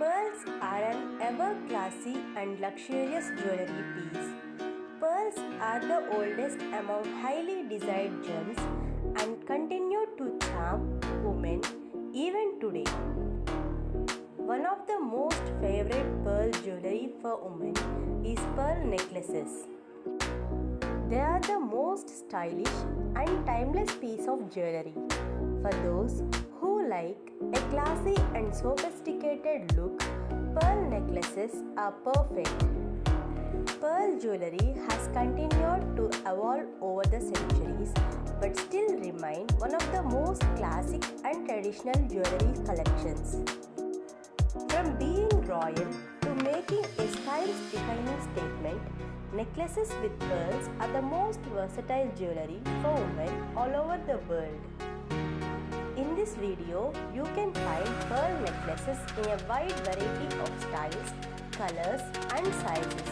Pearls are an ever classy and luxurious jewelry piece. Pearls are the oldest among highly desired gems and continue to charm women even today. One of the most favorite pearl jewelry for women is pearl necklaces. They are the most stylish and timeless piece of jewelry for those like a classy and sophisticated look. Pearl necklaces are perfect. Pearl jewelry has continued to evolve over the centuries but still remain one of the most classic and traditional jewelry collections. From being royal to making a style-defining statement, necklaces with pearls are the most versatile jewelry for women all over the world. In this video, you can find pearl necklaces in a wide variety of styles, colors and sizes.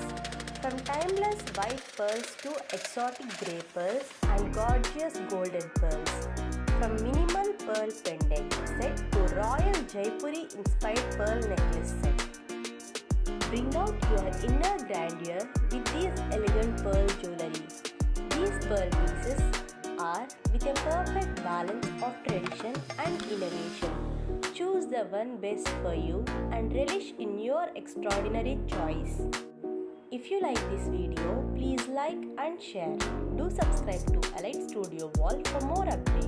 From timeless white pearls to exotic grey pearls and gorgeous golden pearls. From minimal pearl pendant set to royal Jaipuri inspired pearl necklace set. Bring out your inner grandeur with these elegant pearl jewelry. These pearl pieces with a perfect balance of tradition and innovation. Choose the one best for you and relish in your extraordinary choice. If you like this video, please like and share. Do subscribe to Elite Studio Wall for more updates.